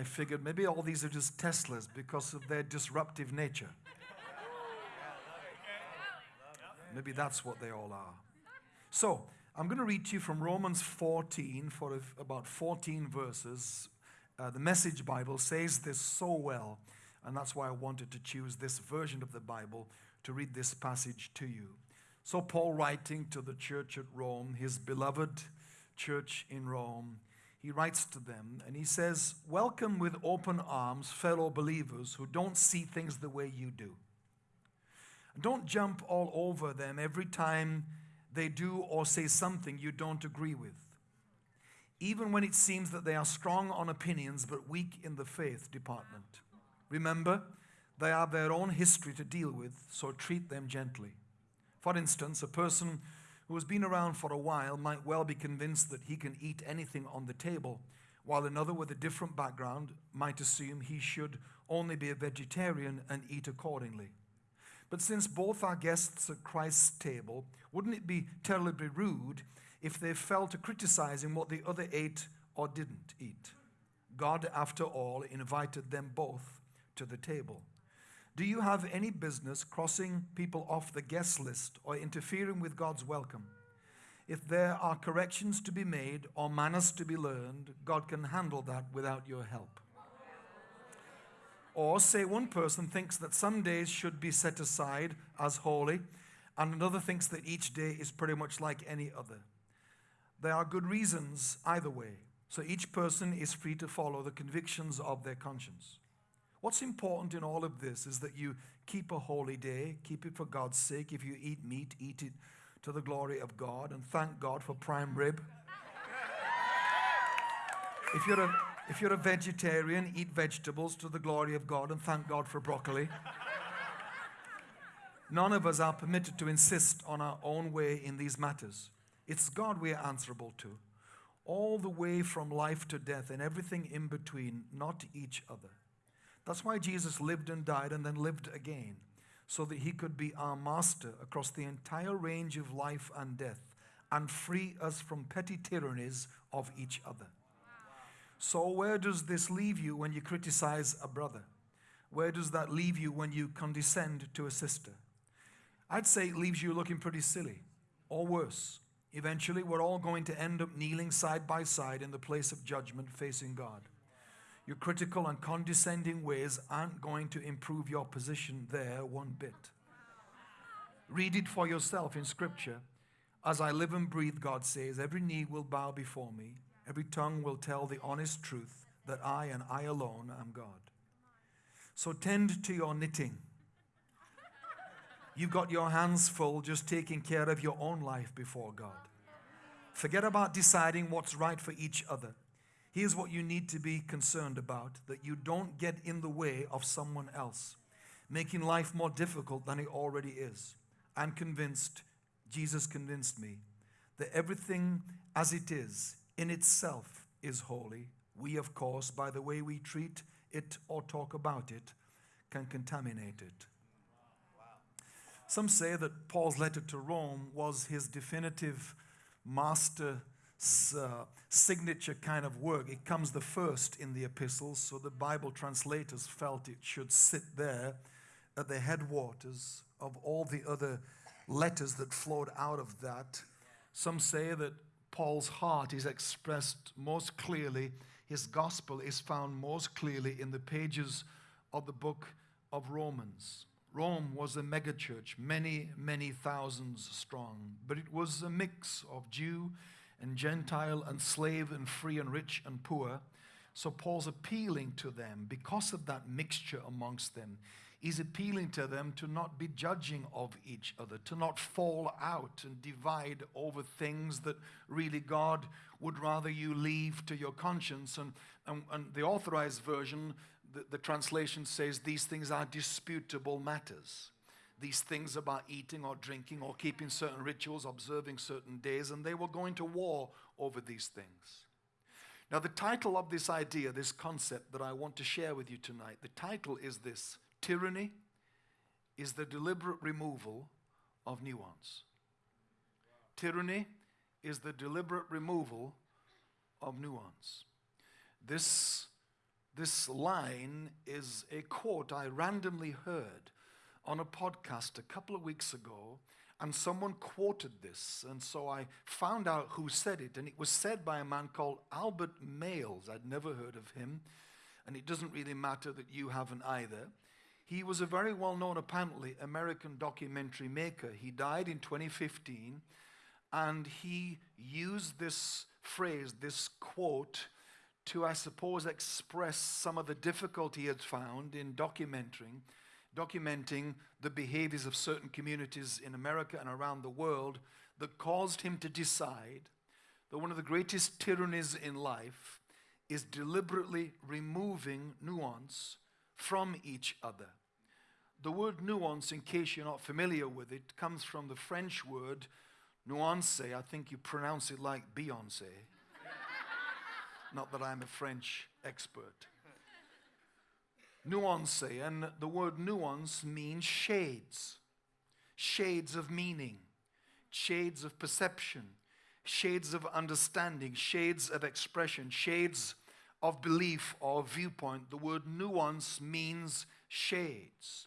I figured maybe all these are just Teslas because of their disruptive nature. Maybe that's what they all are. So, I'm going to read to you from Romans 14 for about 14 verses. Uh, the Message Bible says this so well, and that's why I wanted to choose this version of the Bible to read this passage to you. So, Paul, writing to the church at Rome, his beloved church in Rome, he writes to them and he says, Welcome with open arms, fellow believers who don't see things the way you do. Don't jump all over them every time they do or say something you don't agree with. Even when it seems that they are strong on opinions but weak in the faith department. Remember, they have their own history to deal with, so treat them gently. For instance, a person who has been around for a while might well be convinced that he can eat anything on the table, while another with a different background might assume he should only be a vegetarian and eat accordingly. But since both are guests at Christ's table, wouldn't it be terribly rude if they fell to criticizing what the other ate or didn't eat? God, after all, invited them both to the table. Do you have any business crossing people off the guest list or interfering with God's welcome? If there are corrections to be made or manners to be learned, God can handle that without your help. Or say one person thinks that some days should be set aside as holy, and another thinks that each day is pretty much like any other. There are good reasons either way, so each person is free to follow the convictions of their conscience. What's important in all of this is that you keep a holy day, keep it for God's sake. If you eat meat, eat it to the glory of God, and thank God for prime rib. If you're a, if you're a vegetarian, eat vegetables to the glory of God and thank God for broccoli. None of us are permitted to insist on our own way in these matters. It's God we are answerable to, all the way from life to death and everything in between, not each other. That's why Jesus lived and died and then lived again, so that he could be our master across the entire range of life and death and free us from petty tyrannies of each other. So, where does this leave you when you criticize a brother? Where does that leave you when you condescend to a sister? I'd say it leaves you looking pretty silly, or worse. Eventually, we're all going to end up kneeling side by side in the place of judgment facing God. Your critical and condescending ways aren't going to improve your position there one bit. Read it for yourself in Scripture. As I live and breathe, God says, every knee will bow before me, every tongue will tell the honest truth that I and I alone am God. So tend to your knitting. You've got your hands full just taking care of your own life before God. Forget about deciding what's right for each other. Here's what you need to be concerned about that you don't get in the way of someone else, making life more difficult than it already is. I'm convinced, Jesus convinced me, that everything as it is in itself is holy. We, of course, by the way we treat it or talk about it, can contaminate it. Some say that Paul's letter to Rome was his definitive master uh, signature kind of work. It comes the first in the epistles, so the Bible translators felt it should sit there at the headwaters of all the other letters that flowed out of that. Some say that Paul's heart is expressed most clearly, his gospel is found most clearly in the pages of the book of Romans. Rome was a megachurch, many, many thousands strong, but it was a mix of Jew and Gentile and slave and free and rich and poor. So Paul's appealing to them because of that mixture amongst them. He's appealing to them to not be judging of each other, to not fall out and divide over things that really God would rather you leave to your conscience. And, and, and the authorized version, the, the translation says these things are disputable matters these things about eating or drinking or keeping certain rituals, observing certain days, and they were going to war over these things. Now, the title of this idea, this concept that I want to share with you tonight, the title is this Tyranny is the deliberate removal of nuance. Tyranny is the deliberate removal of nuance. This This line is a quote I randomly heard on a podcast a couple of weeks ago, and someone quoted this. And so I found out who said it, and it was said by a man called Albert Maysles. I'd never heard of him, and it doesn't really matter that you haven't either. He was a very well known, apparently, American documentary maker. He died in 2015, and he used this phrase, this quote, to, I suppose, express some of the difficulty he had found in documenting, documenting the behaviors of certain communities in America and around the world that caused him to decide that one of the greatest tyrannies in life is deliberately removing nuance from each other. The word nuance, in case you're not familiar with it, comes from the French word nuance. I think you pronounce it like Beyonce. Not that I'm a French expert. Nuance, and the word nuance means shades, shades of meaning, shades of perception, shades of understanding, shades of expression, shades of belief or viewpoint. The word nuance means shades.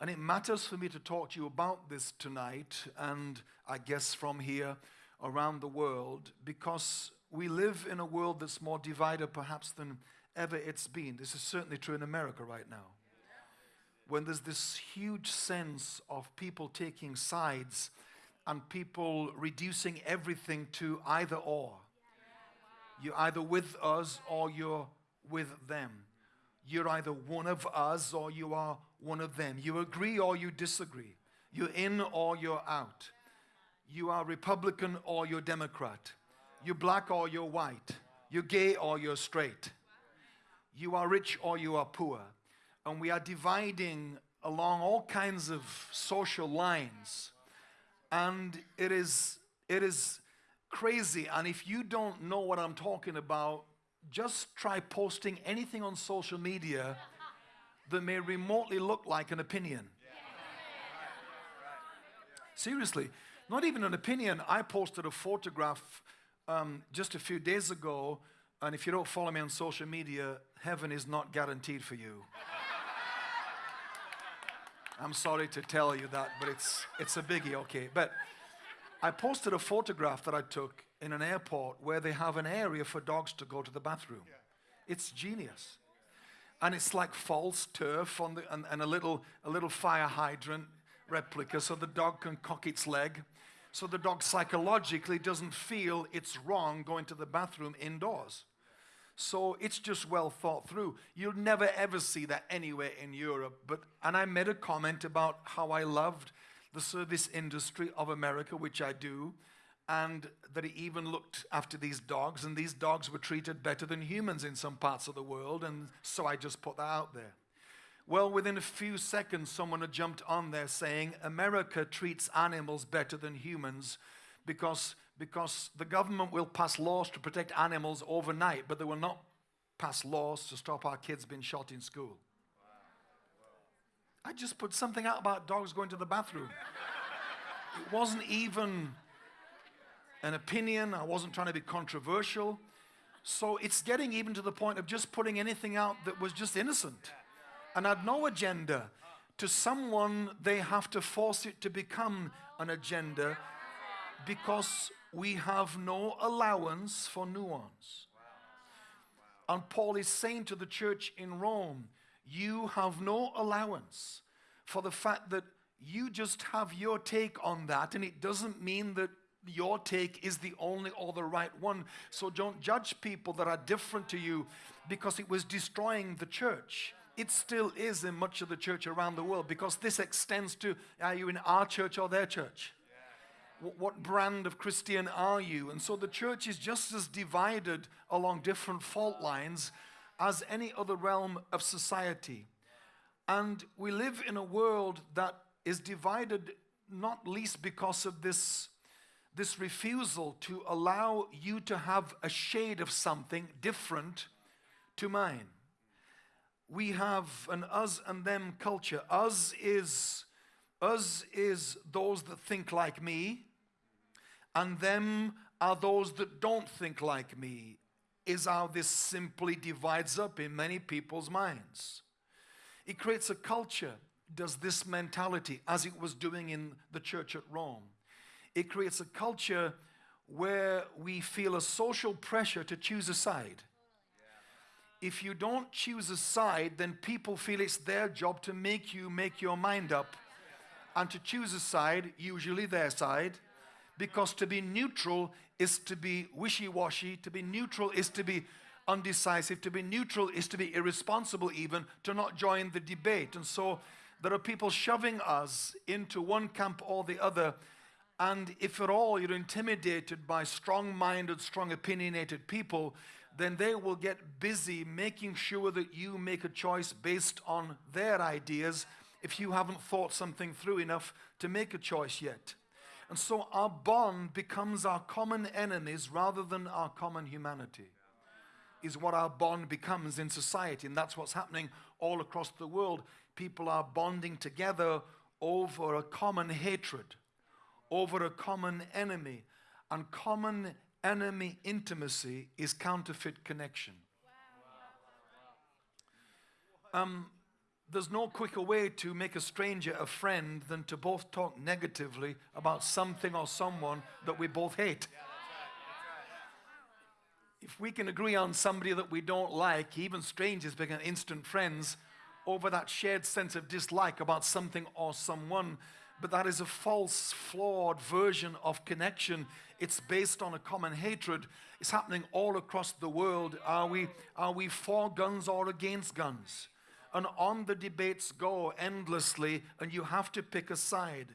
And it matters for me to talk to you about this tonight, and I guess from here around the world, because we live in a world that's more divided perhaps than ever it's been. This is certainly true in America right now. When there's this huge sense of people taking sides and people reducing everything to either or. You're either with us or you're with them. You're either one of us or you are one of them. You agree or you disagree. You're in or you're out. You are Republican or you're Democrat. You're black or you're white. You're gay or you're straight. You are rich or you are poor. And we are dividing along all kinds of social lines. And it is, it is crazy. And if you don't know what I'm talking about, just try posting anything on social media that may remotely look like an opinion. Seriously, not even an opinion. I posted a photograph um, just a few days ago, and if you don't follow me on social media, heaven is not guaranteed for you. I'm sorry to tell you that, but it's, it's a biggie, okay. But I posted a photograph that I took in an airport where they have an area for dogs to go to the bathroom. It's genius. And it's like false turf on the, and, and a, little, a little fire hydrant replica so the dog can cock its leg so the dog psychologically doesn't feel it's wrong going to the bathroom indoors. So it's just well thought through. You'll never ever see that anywhere in Europe. But and I made a comment about how I loved the service industry of America, which I do, and that he even looked after these dogs, and these dogs were treated better than humans in some parts of the world, and so I just put that out there. Well, within a few seconds, someone had jumped on there saying America treats animals better than humans because, because the government will pass laws to protect animals overnight, but they will not pass laws to stop our kids being shot in school. I just put something out about dogs going to the bathroom. It wasn't even an opinion, I wasn't trying to be controversial. So it's getting even to the point of just putting anything out that was just innocent and had no agenda. To someone, they have to force it to become an agenda because we have no allowance for nuance. And Paul is saying to the church in Rome, you have no allowance for the fact that you just have your take on that, and it doesn't mean that your take is the only or the right one. So don't judge people that are different to you because it was destroying the church it still is in much of the church around the world because this extends to are you in our church or their church? What brand of Christian are you? And so the church is just as divided along different fault lines as any other realm of society. And we live in a world that is divided not least because of this, this refusal to allow you to have a shade of something different to mine we have an us and them culture. Us is us is those that think like me, and them are those that don't think like me. is how this simply divides up in many people's minds. It creates a culture, does this mentality, as it was doing in the church at Rome. It creates a culture where we feel a social pressure to choose a side. If you don't choose a side, then people feel it's their job to make you make your mind up and to choose a side, usually their side, because to be neutral is to be wishy washy, to be neutral is to be undecisive, to be neutral is to be irresponsible, even to not join the debate. And so there are people shoving us into one camp or the other. And if at all you're intimidated by strong minded, strong opinionated people, then they will get busy making sure that you make a choice based on their ideas if you haven't thought something through enough to make a choice yet. And so our bond becomes our common enemies rather than our common humanity, is what our bond becomes in society. And that's what's happening all across the world. People are bonding together over a common hatred, over a common enemy. And common enemy intimacy is counterfeit connection. Um, there's no quicker way to make a stranger a friend than to both talk negatively about something or someone that we both hate. If we can agree on somebody that we don't like, even strangers become instant friends over that shared sense of dislike about something or someone. But that is a false, flawed version of connection. It's based on a common hatred. It's happening all across the world. Are we, are we for guns or against guns? And on the debates go endlessly, and you have to pick a side.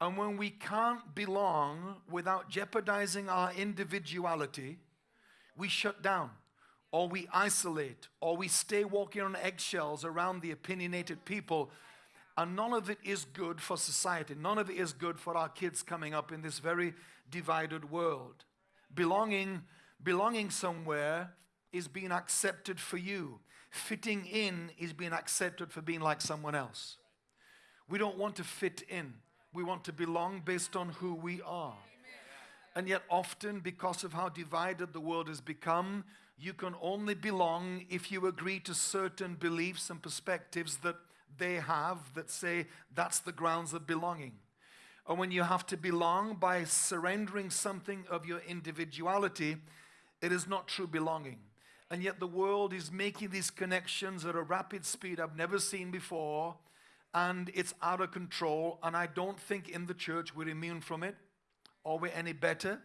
And when we can't belong without jeopardizing our individuality, we shut down, or we isolate, or we stay walking on eggshells around the opinionated people. And none of it is good for society. None of it is good for our kids coming up in this very divided world. Belonging, belonging somewhere is being accepted for you. Fitting in is being accepted for being like someone else. We don't want to fit in. We want to belong based on who we are. And yet, often, because of how divided the world has become, you can only belong if you agree to certain beliefs and perspectives that they have that say that's the grounds of belonging. And when you have to belong by surrendering something of your individuality, it is not true belonging. And yet the world is making these connections at a rapid speed I've never seen before. And it's out of control. And I don't think in the church we're immune from it or we're any better.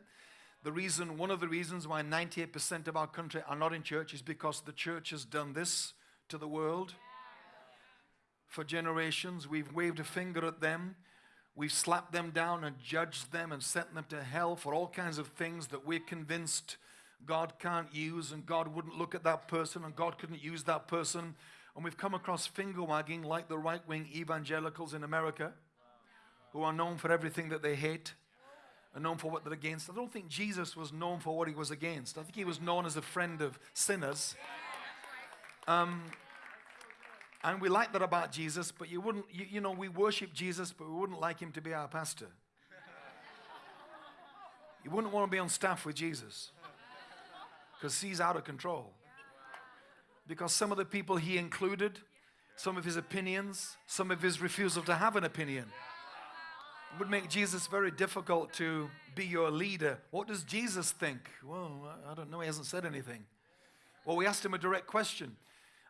The reason, one of the reasons why 98% of our country are not in church is because the church has done this to the world. For generations, we've waved a finger at them. We've slapped them down and judged them and sent them to hell for all kinds of things that we're convinced God can't use, and God wouldn't look at that person, and God couldn't use that person. And we've come across finger wagging like the right wing evangelicals in America who are known for everything that they hate and known for what they're against. I don't think Jesus was known for what he was against. I think he was known as a friend of sinners. Um, and we like that about Jesus, but you wouldn't, you, you know, we worship Jesus, but we wouldn't like him to be our pastor. You wouldn't want to be on staff with Jesus because he's out of control. Because some of the people he included, some of his opinions, some of his refusal to have an opinion, would make Jesus very difficult to be your leader. What does Jesus think? Well, I don't know. He hasn't said anything. Well, we asked him a direct question.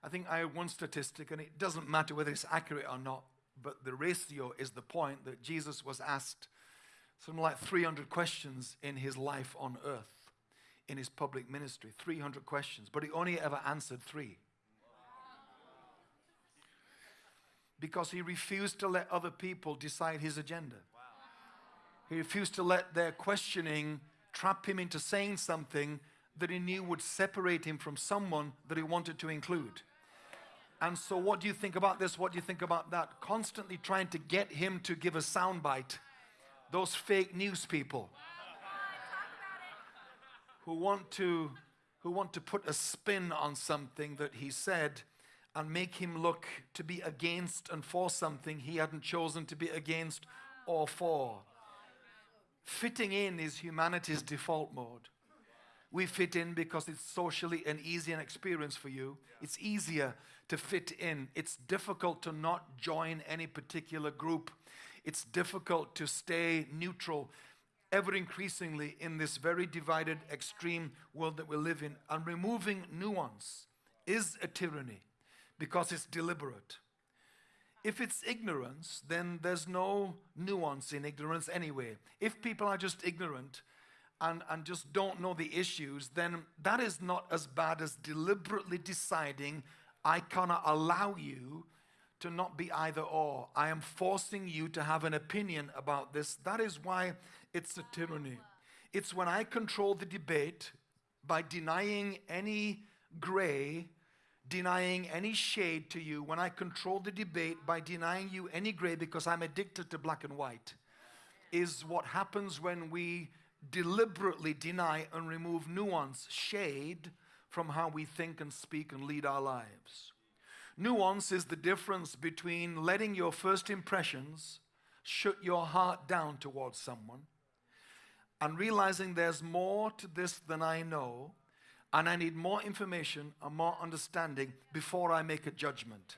I think I had one statistic, and it doesn't matter whether it's accurate or not, but the ratio is the point that Jesus was asked something like 300 questions in his life on earth in his public ministry 300 questions, but he only ever answered three. Because he refused to let other people decide his agenda. He refused to let their questioning trap him into saying something that he knew would separate him from someone that he wanted to include. And so, what do you think about this? What do you think about that? Constantly trying to get him to give a soundbite. Those fake news people who want to who want to put a spin on something that he said and make him look to be against and for something he hadn't chosen to be against or for. Fitting in is humanity's default mode. We fit in because it's socially an easy an experience for you. It's easier to fit in. It's difficult to not join any particular group. It's difficult to stay neutral ever increasingly in this very divided, extreme world that we live in. And removing nuance is a tyranny because it's deliberate. If it's ignorance, then there's no nuance in ignorance anyway. If people are just ignorant and, and just don't know the issues, then that is not as bad as deliberately deciding, I cannot allow you to not be either or. I am forcing you to have an opinion about this. That is why it's a tyranny. It's when I control the debate by denying any gray, denying any shade to you, when I control the debate by denying you any gray because I'm addicted to black and white, is what happens when we deliberately deny and remove nuance, shade from how we think and speak and lead our lives. Nuance is the difference between letting your first impressions shut your heart down towards someone and realizing there's more to this than I know, and I need more information and more understanding before I make a judgment.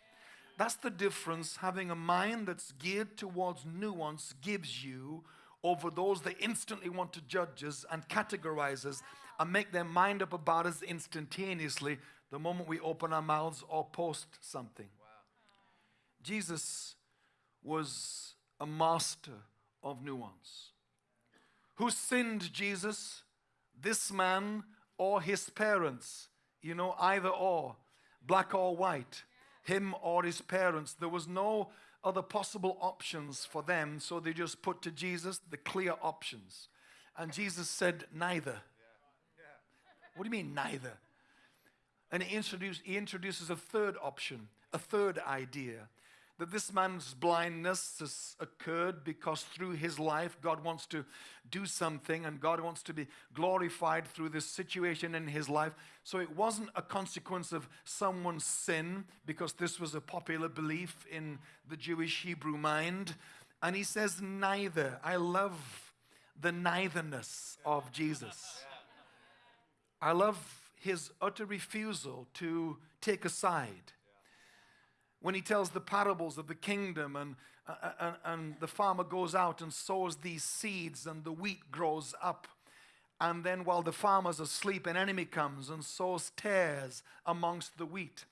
That's the difference having a mind that's geared towards nuance gives you over those that instantly want to judge us and categorize us and make their mind up about us instantaneously the moment we open our mouths or post something. Wow. Jesus was a master of nuance. Who sinned Jesus? This man or his parents? You know, either or, black or white, him or his parents. There was no other possible options for them, so they just put to Jesus the clear options. And Jesus said, Neither. What do you mean, neither? And he, he introduces a third option, a third idea that this man's blindness has occurred because through his life, God wants to do something and God wants to be glorified through this situation in his life. So it wasn't a consequence of someone's sin because this was a popular belief in the Jewish Hebrew mind. And he says, neither. I love the neitherness of Jesus. I love his utter refusal to take a side when he tells the parables of the kingdom and, uh, uh, and, and the farmer goes out and sows these seeds and the wheat grows up. And then while the farmer's asleep, an enemy comes and sows tares amongst the wheat.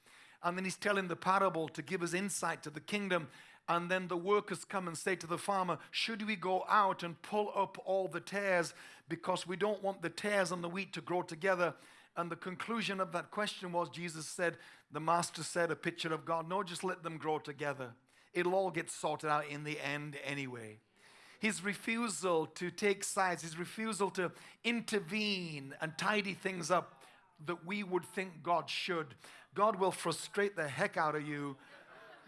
And then he's telling the parable to give us insight to the kingdom. And then the workers come and say to the farmer, Should we go out and pull up all the tares because we don't want the tares and the wheat to grow together? And the conclusion of that question was Jesus said, the master said, a picture of God, no, just let them grow together. It'll all get sorted out in the end anyway. His refusal to take sides, his refusal to intervene and tidy things up that we would think God should. God will frustrate the heck out of you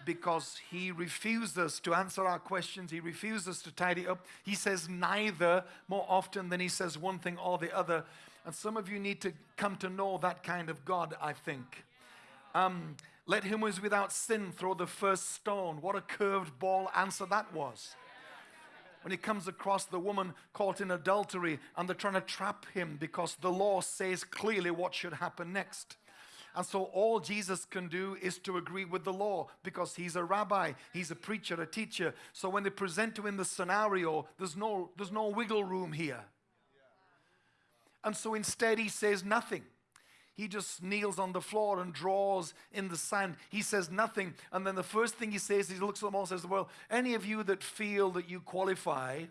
because he refuses to answer our questions. He refuses to tidy up. He says neither more often than he says one thing or the other. And some of you need to come to know that kind of God, I think. Um, let him who is without sin throw the first stone. What a curved ball answer that was. When he comes across the woman caught in adultery and they're trying to trap him because the law says clearly what should happen next. And so all Jesus can do is to agree with the law because he's a rabbi, he's a preacher, a teacher. So when they present to him the scenario, there's no, there's no wiggle room here. And so instead, he says nothing. He just kneels on the floor and draws in the sand. He says nothing. And then the first thing he says, he looks at them all and says, Well, any of you that feel that you qualify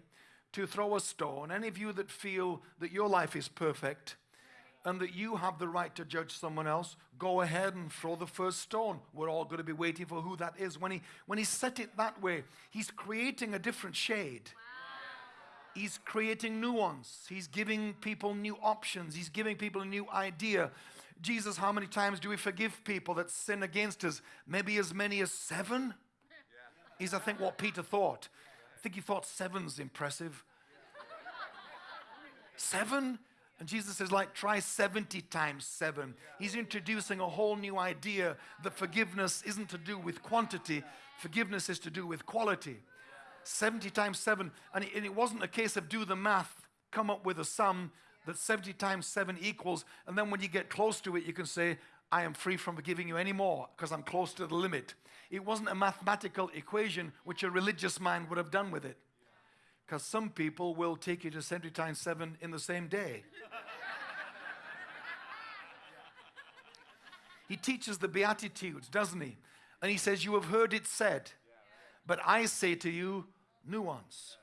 to throw a stone, any of you that feel that your life is perfect, and that you have the right to judge someone else, go ahead and throw the first stone. We're all going to be waiting for who that is. When he, when he set it that way, he's creating a different shade. Wow. He's creating nuance. He's giving people new options. He's giving people a new idea. Jesus, how many times do we forgive people that sin against us? Maybe as many as seven? Is, I think, what Peter thought. I think he thought seven's impressive. Seven? And Jesus says, like, try 70 times seven. He's introducing a whole new idea that forgiveness isn't to do with quantity, forgiveness is to do with quality. 70 times 7. And it, wasn't a case of do the math, come up with a sum. That 70 times 7 equals, and then when you get close to it, you can say, I am free from forgiving you anymore because I'm close to the limit. It wasn't a mathematical equation which a religious mind would have done with it. Because some people will take you to 70 times 7 in the same day. he teaches the Beatitudes, doesn't he? And he says, You have heard it said, but I say to you, nuance.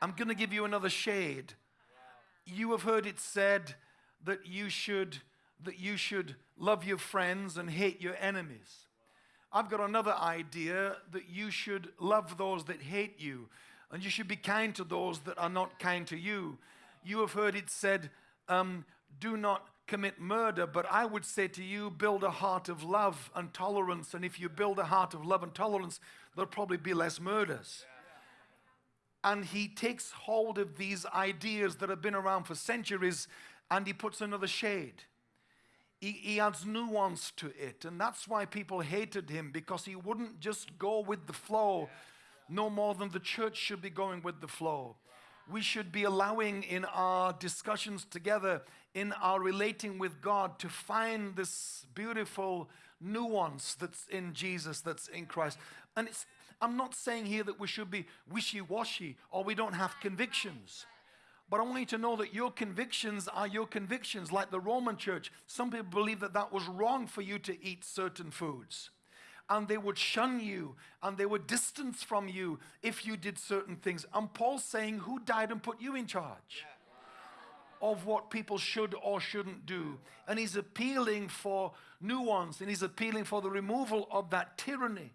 I'm going to give you another shade. You have heard it said that you should that you should love your friends and hate your enemies. I've got another idea that you should love those that hate you and you should be kind to those that are not kind to you. You have heard it said, um, do not commit murder, but I would say to you, build a heart of love and tolerance. And if you build a heart of love and tolerance, there'll probably be less murders. And he takes hold of these ideas that have been around for centuries and he puts another shade. He, he adds nuance to it. And that's why people hated him because he wouldn't just go with the flow no more than the church should be going with the flow. We should be allowing in our discussions together, in our relating with God, to find this beautiful nuance that's in Jesus, that's in Christ. And it's, I'm not saying here that we should be wishy washy or we don't have convictions. But I want you to know that your convictions are your convictions, like the Roman church. Some people believe that that was wrong for you to eat certain foods and they would shun you and they would distance from you if you did certain things. And Paul's saying, Who died and put you in charge? Of what people should or shouldn't do. And he's appealing for nuance and he's appealing for the removal of that tyranny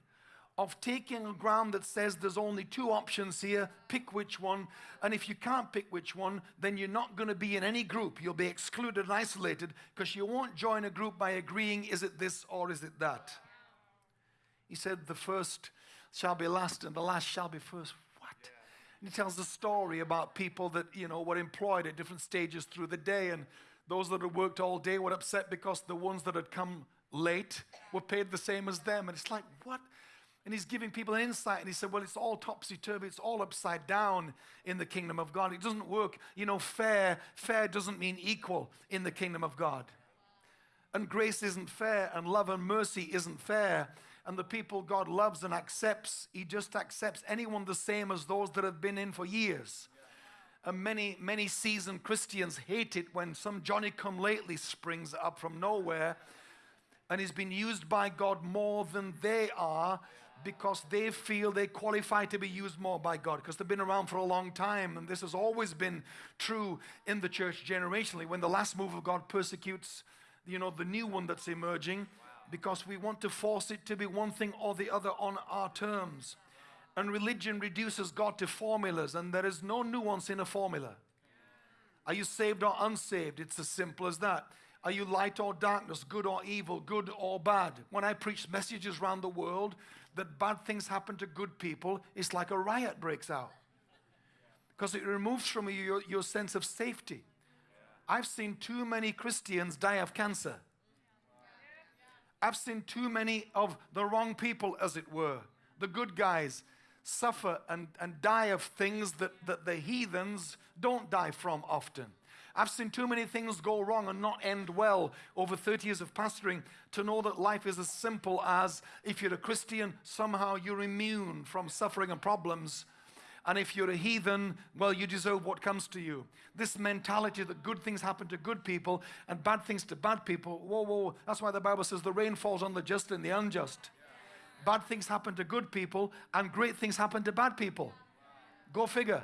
of taking a ground that says there's only two options here, pick which one. And if you can't pick which one, then you're not going to be in any group. You'll be excluded and isolated because you won't join a group by agreeing, is it this or is it that? He said, The first shall be last, and the last shall be first. What? And he tells the story about people that, you know, were employed at different stages through the day, and those that had worked all day were upset because the ones that had come late were paid the same as them. And it's like, what? And he's giving people insight, and he said, Well, it's all topsy turvy, it's all upside down in the kingdom of God. It doesn't work. You know, fair, fair doesn't mean equal in the kingdom of God. And grace isn't fair, and love and mercy isn't fair and the people God loves and accepts, He just accepts anyone the same as those that have been in for years. And many, many seasoned Christians hate it when some Johnny come lately springs up from nowhere and is being used by God more than they are because they feel they qualify to be used more by God because they've been around for a long time. And this has always been true in the church generationally. When the last move of God persecutes, you know, the new one that's emerging, because we want to force it to be one thing or the other on our terms. And religion reduces God to formulas, and there is no nuance in a formula. Are you saved or unsaved? It's as simple as that. Are you light or darkness, good or evil, good or bad? When I preach messages around the world that bad things happen to good people, it's like a riot breaks out. Because it removes from you your, your sense of safety. I've seen too many Christians die of cancer. I've seen too many of the wrong people, as it were, the good guys, suffer and, and die of things that, that the heathens don't die from often. I've seen too many things go wrong and not end well over 30 years of pastoring to know that life is as simple as if you're a Christian, somehow you're immune from suffering and problems and if you're a heathen, well, you deserve what comes to you. This mentality that good things happen to good people and bad things to bad people, whoa, whoa, that's why the Bible says the rain falls on the just and the unjust. Bad things happen to good people and great things happen to bad people. Go figure.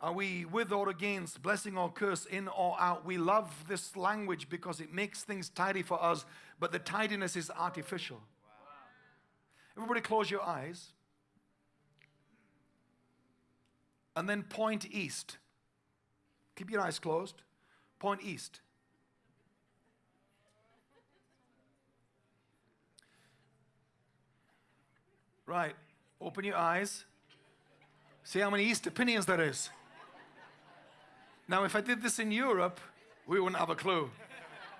Are we with or against, blessing or curse, in or out? We love this language because it makes things tidy for us, but the tidiness is artificial. Everybody, close your eyes. and then point east. Keep your eyes closed. Point east. Right. Open your eyes. See how many east opinions there is. Now, if I did this in Europe, we wouldn't have a clue.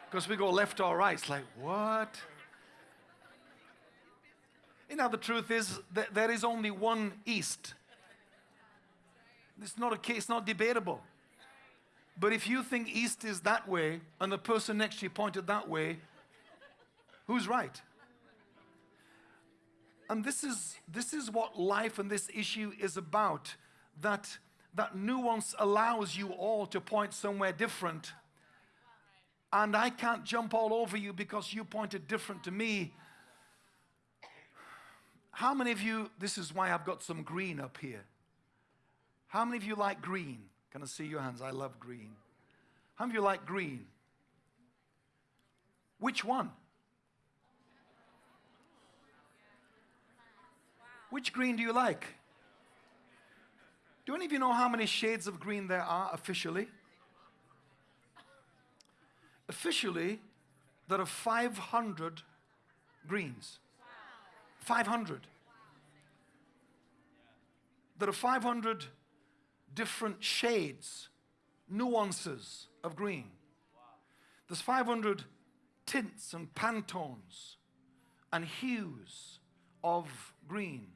Because we go left or right. It's like, what? You know, the truth is that there is only one east. It's not a case, it's not debatable. But if you think east is that way and the person next to you pointed that way, who's right? And this is, this is what life and this issue is about. That, that nuance allows you all to point somewhere different. And I can't jump all over you because you pointed different to me. How many of you, this is why I've got some green up here. How many of you like green? Can I see your hands? I love green. How many of you like green? Which one? Which green do you like? Do any of you know how many shades of green there are officially? Officially, there are 500 greens. 500. There are 500 different shades, nuances of green. There's 500 tints and pantones and hues of green.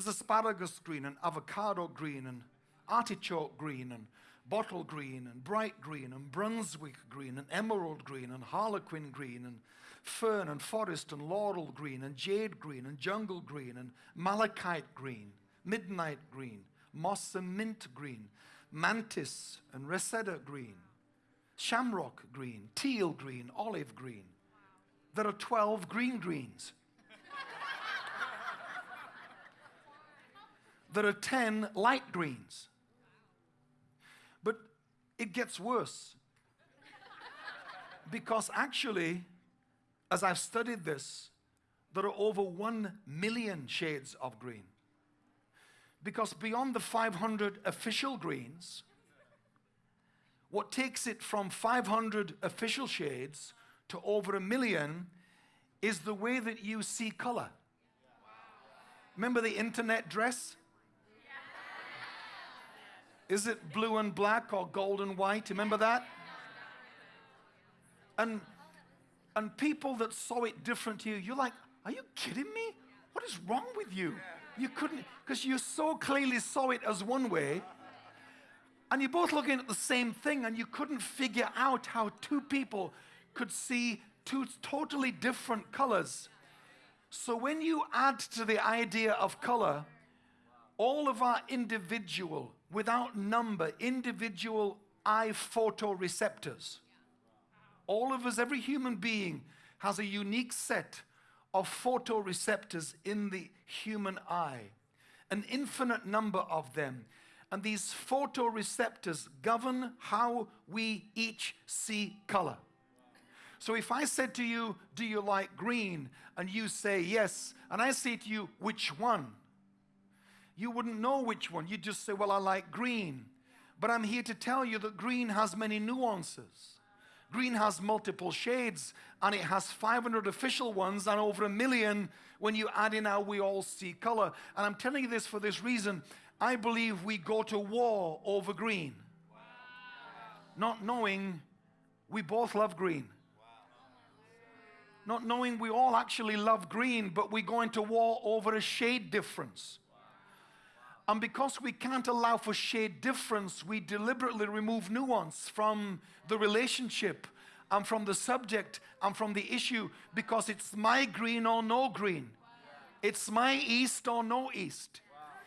There's asparagus green and avocado green and artichoke green and bottle green and bright green and Brunswick green and emerald green and harlequin green and fern and forest and laurel green and jade green and jungle green and malachite green, midnight green, moss and mint green, mantis and reseda green, shamrock green, teal green, olive green. There are 12 green greens. There are 10 light greens. But it gets worse. Because actually, as I've studied this, there are over 1 million shades of green. Because beyond the 500 official greens, what takes it from 500 official shades to over a million is the way that you see color. Remember the internet dress? Is it blue and black or gold and white? Remember that? And and people that saw it different to you, you're like, are you kidding me? What is wrong with you? You couldn't, because you so clearly saw it as one way, and you're both looking at the same thing, and you couldn't figure out how two people could see two totally different colors. So when you add to the idea of color, all of our individual, without number, individual eye photoreceptors, all of us, every human being, has a unique set of photoreceptors in the human eye, an infinite number of them. And these photoreceptors govern how we each see color. So if I said to you, Do you like green? and you say yes, and I say to you, Which one? You wouldn't know which one. You'd just say, Well, I like green. But I'm here to tell you that green has many nuances. Green has multiple shades and it has 500 official ones and over a million when you add in how we all see color. And I'm telling you this for this reason. I believe we go to war over green. Wow. Not knowing we both love green. Wow. Not knowing we all actually love green, but we go into war over a shade difference. And because we can't allow for shade difference, we deliberately remove nuance from the relationship and from the subject and from the issue because it's my green or no green. It's my east or no east.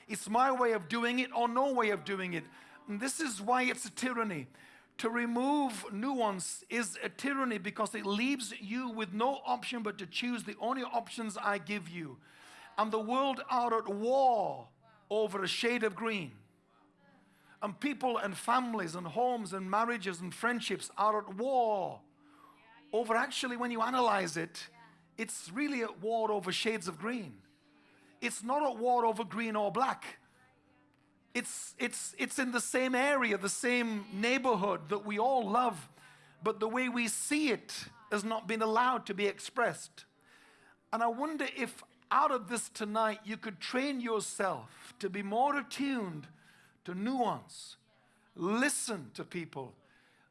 It's my way of doing it or no way of doing it. And this is why it's a tyranny. To remove nuance is a tyranny because it leaves you with no option but to choose the only options I give you. And the world are at war over a shade of green. And people and families and homes and marriages and friendships are at war over actually, when you analyze it, it's really at war over shades of green. It's not at war over green or black. It's, it's, it's in the same area, the same neighborhood that we all love, but the way we see it has not been allowed to be expressed. And I wonder if out of this tonight, you could train yourself to be more attuned to nuance. Listen to people.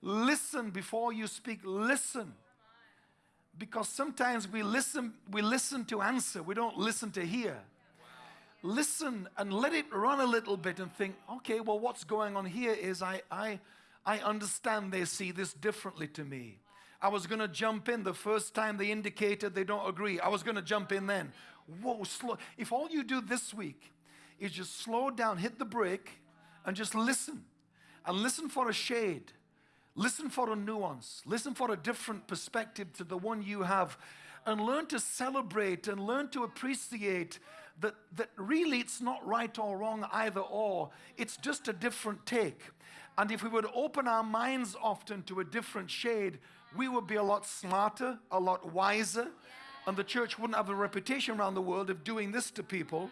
Listen before you speak. Listen. Because sometimes we listen, we listen to answer, we don't listen to hear. Listen and let it run a little bit and think, okay, well, what's going on here is I, I, I understand they see this differently to me. I was going to jump in the first time they indicated they don't agree. I was going to jump in then. Whoa, slow. If all you do this week is just slow down, hit the brake, and just listen, and listen for a shade, listen for a nuance, listen for a different perspective to the one you have, and learn to celebrate and learn to appreciate that, that really it's not right or wrong either or. It's just a different take. And if we would open our minds often to a different shade, we would be a lot smarter, a lot wiser, and the church wouldn't have a reputation around the world of doing this to people.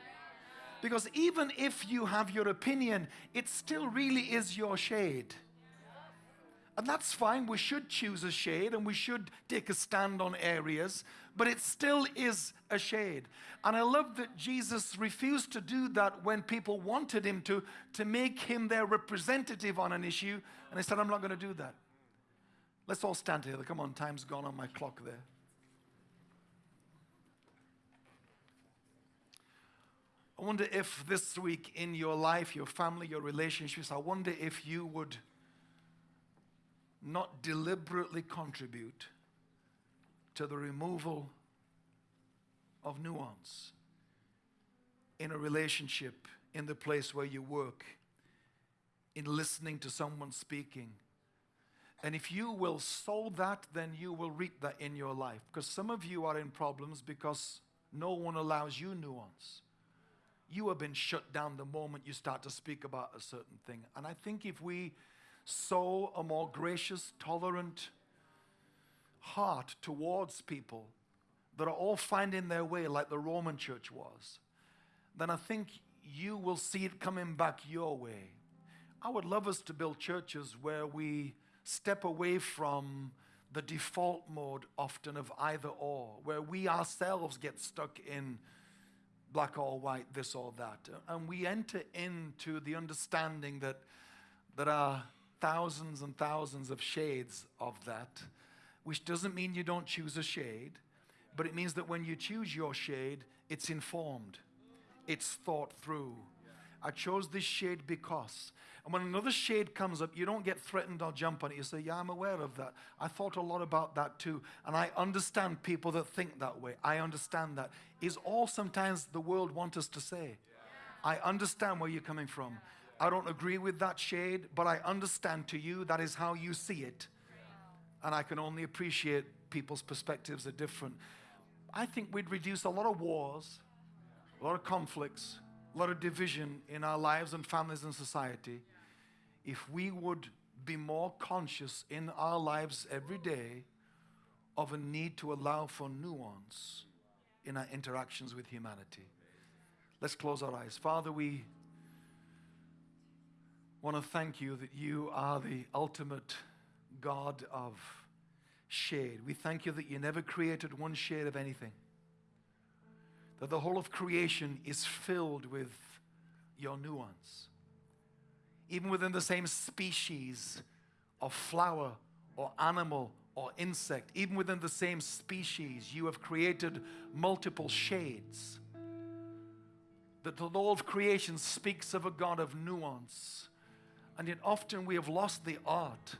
Because even if you have your opinion, it still really is your shade. And that's fine. We should choose a shade and we should take a stand on areas, but it still is a shade. And I love that Jesus refused to do that when people wanted him to, to make him their representative on an issue. And he said, I'm not going to do that. Let's all stand together. Come on, time's gone on my clock there. I wonder if this week in your life, your family, your relationships, I wonder if you would not deliberately contribute to the removal of nuance in a relationship, in the place where you work, in listening to someone speaking. And if you will sow that, then you will reap that in your life. Because some of you are in problems because no one allows you nuance. You have been shut down the moment you start to speak about a certain thing. And I think if we sow a more gracious, tolerant heart towards people that are all finding their way like the Roman church was, then I think you will see it coming back your way. I would love us to build churches where we step away from the default mode often of either or, where we ourselves get stuck in black or white, this or that. And we enter into the understanding that there are thousands and thousands of shades of that, which doesn't mean you don't choose a shade, but it means that when you choose your shade, it's informed, it's thought through. I chose this shade because. And when another shade comes up, you don't get threatened or jump on it. You say, Yeah, I'm aware of that. I thought a lot about that too. And I understand people that think that way. I understand that. Is all sometimes the world wants us to say. I understand where you're coming from. I don't agree with that shade, but I understand to you that is how you see it. And I can only appreciate people's perspectives are different. I think we'd reduce a lot of wars, a lot of conflicts, a lot of division in our lives and families and society if we would be more conscious in our lives every day of a need to allow for nuance in our interactions with humanity. Let's close our eyes. Father, we want to thank you that you are the ultimate God of shade. We thank you that you never created one shade of anything, that the whole of creation is filled with your nuance. Even within the same species of flower or animal or insect, even within the same species, you have created multiple shades. That the law of creation speaks of a God of nuance and yet, often we have lost the art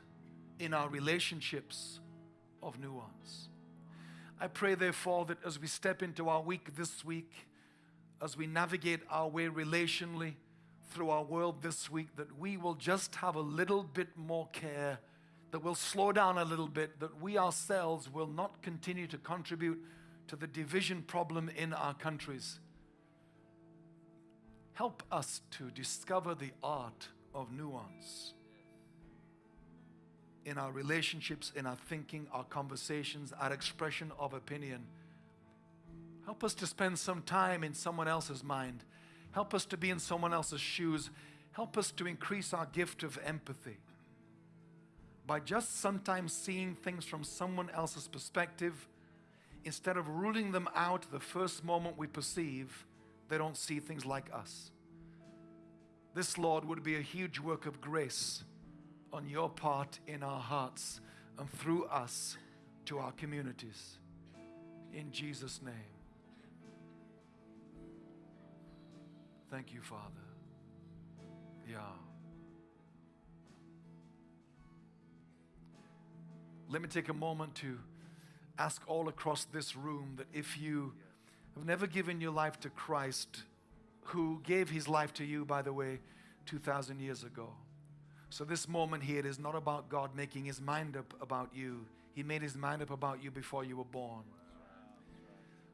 in our relationships of nuance. I pray, therefore, that as we step into our week this week, as we navigate our way relationally through our world this week, that we will just have a little bit more care, that we'll slow down a little bit, that we ourselves will not continue to contribute to the division problem in our countries. Help us to discover the art of nuance in our relationships, in our thinking, our conversations, our expression of opinion. Help us to spend some time in someone else's mind. Help us to be in someone else's shoes. Help us to increase our gift of empathy by just sometimes seeing things from someone else's perspective instead of ruling them out the first moment we perceive they don't see things like us. This, Lord, would be a huge work of grace on your part in our hearts and through us to our communities. In Jesus' name. Thank you, Father. Yeah. let me take a moment to ask all across this room that if you have never given your life to Christ, who gave his life to you, by the way, 2,000 years ago. So, this moment here is not about God making his mind up about you. He made his mind up about you before you were born.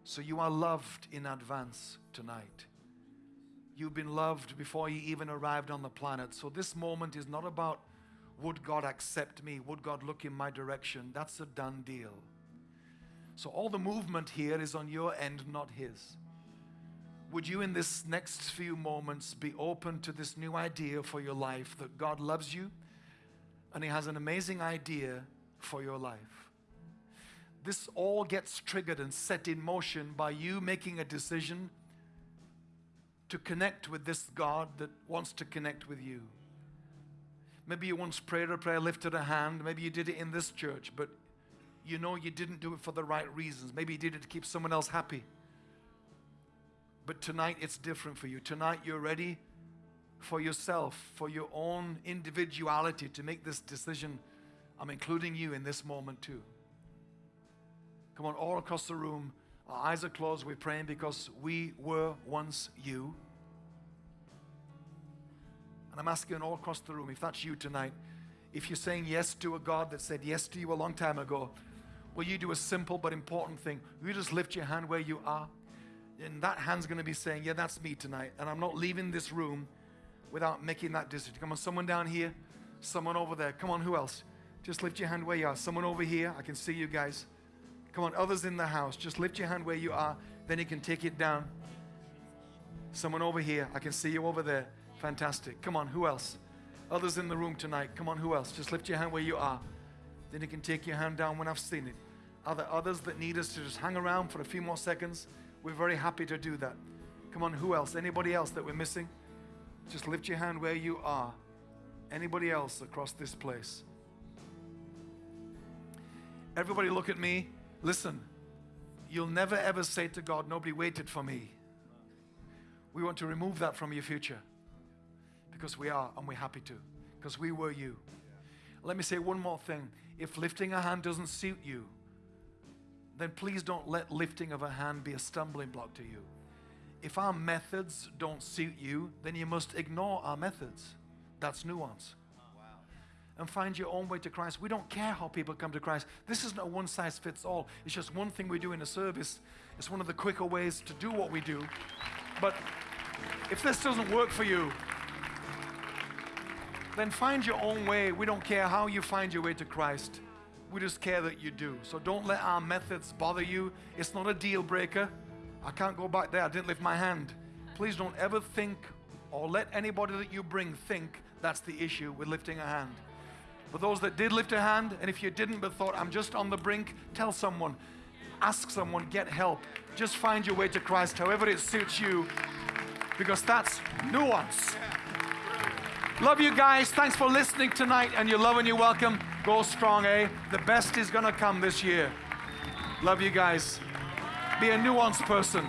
So, you are loved in advance tonight. You've been loved before you even arrived on the planet. So, this moment is not about would God accept me? Would God look in my direction? That's a done deal. So, all the movement here is on your end, not His. Would you, in this next few moments, be open to this new idea for your life that God loves you and He has an amazing idea for your life? This all gets triggered and set in motion by you making a decision to connect with this God that wants to connect with you. Maybe you once prayed a prayer, lifted a hand. Maybe you did it in this church, but you know you didn't do it for the right reasons. Maybe you did it to keep someone else happy. But tonight it's different for you. Tonight you're ready for yourself, for your own individuality to make this decision. I'm including you in this moment too. Come on, all across the room, our eyes are closed. We're praying because we were once you. And I'm asking all across the room, if that's you tonight, if you're saying yes to a God that said yes to you a long time ago, will you do a simple but important thing? Will you just lift your hand where you are? And that hand's going to be saying, Yeah, that's me tonight. And I'm not leaving this room without making that decision. Come on, someone down here, someone over there. Come on, who else? Just lift your hand where you are. Someone over here, I can see you guys. Come on, others in the house, just lift your hand where you are. Then you can take it down. Someone over here, I can see you over there. Fantastic. Come on, who else? Others in the room tonight. Come on, who else? Just lift your hand where you are. Then you can take your hand down when I've seen it. Are there others that need us to just hang around for a few more seconds? We're very happy to do that. Come on, who else? Anybody else that we're missing? Just lift your hand where you are. Anybody else across this place? Everybody, look at me. Listen, you'll never ever say to God, Nobody waited for me. We want to remove that from your future because we are and we're happy to because we were you. Let me say one more thing. If lifting a hand doesn't suit you, then please don't let lifting of a hand be a stumbling block to you. If our methods don't suit you, then you must ignore our methods. That's nuance. And find your own way to Christ. We don't care how people come to Christ. This isn't a one size fits all. It's just one thing we do in a service. It's one of the quicker ways to do what we do. But if this doesn't work for you, then find your own way. We don't care how you find your way to Christ. We just care that you do. So don't let our methods bother you. It's not a deal breaker. I can't go back there. I didn't lift my hand. Please don't ever think or let anybody that you bring think that's the issue with lifting a hand. For those that did lift a hand, and if you didn't but thought, I'm just on the brink, tell someone, ask someone, get help. Just find your way to Christ, however it suits you, because that's nuance. Love you guys. Thanks for listening tonight, and you're love and you're welcome. Go strong, eh? The best is going to come this year. Love you guys. Be a nuanced person.